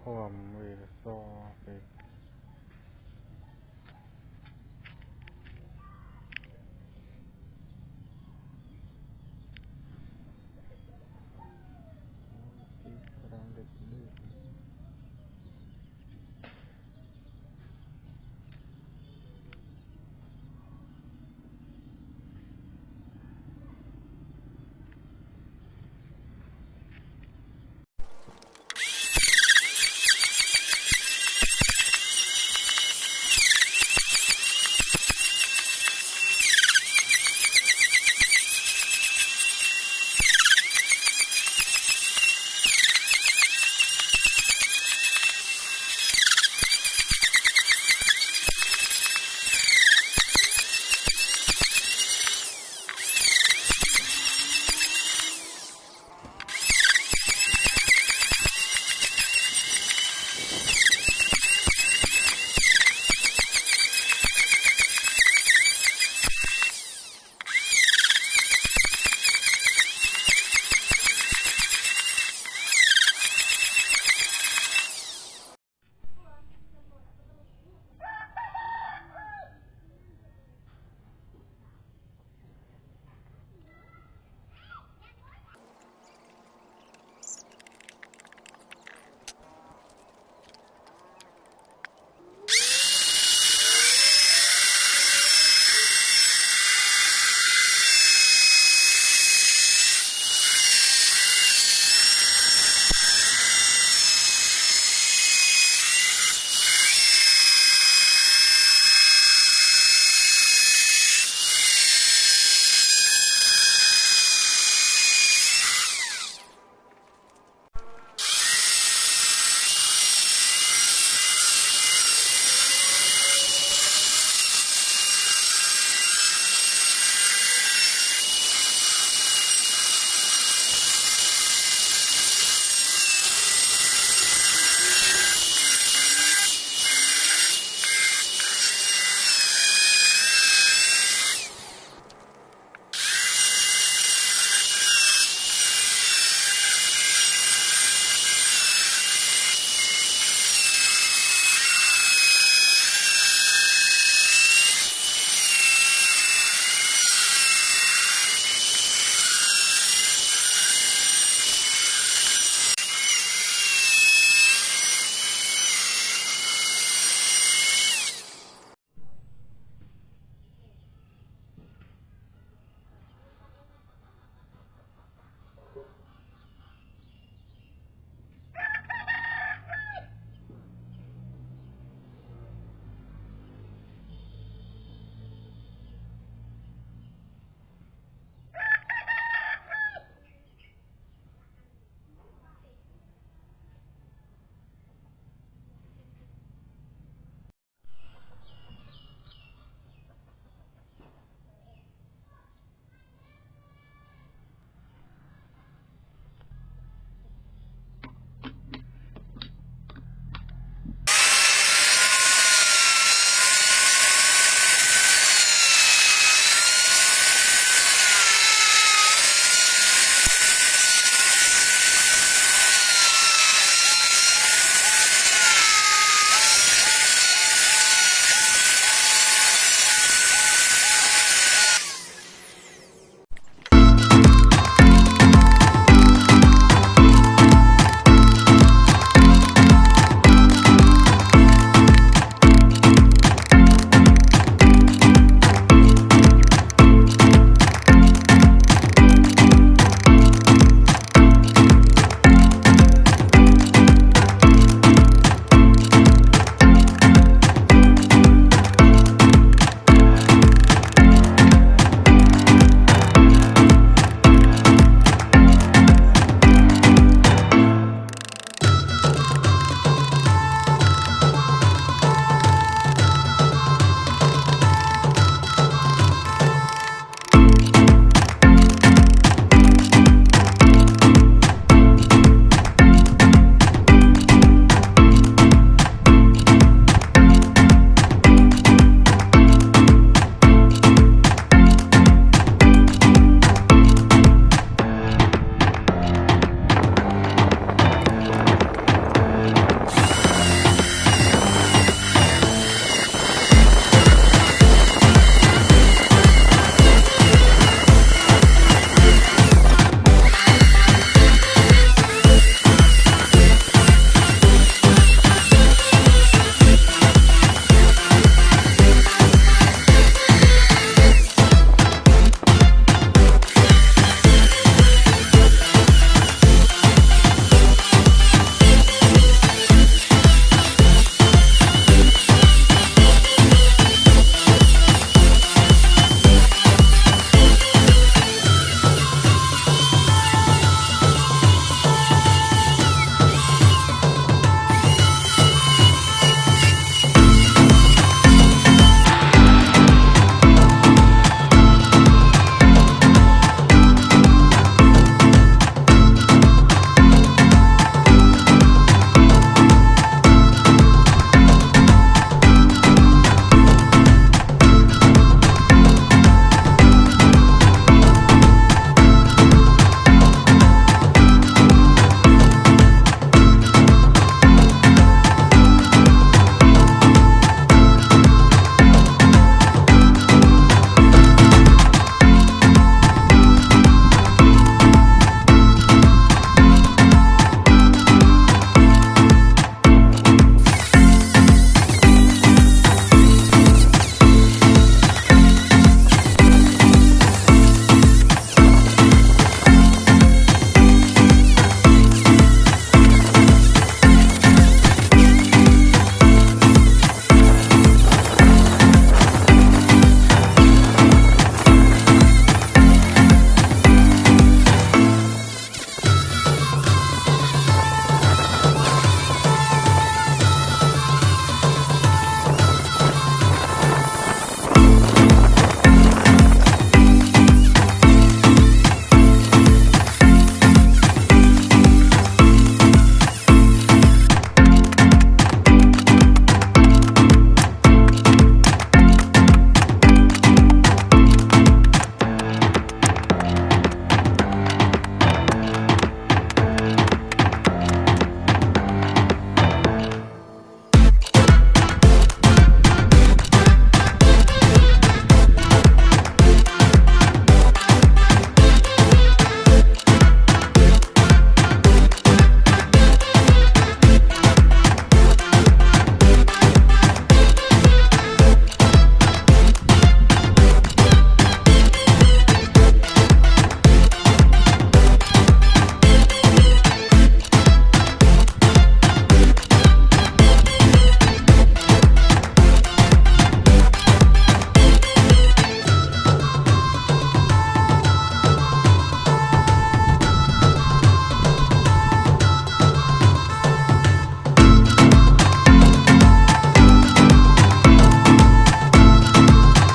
ความเวโสปิ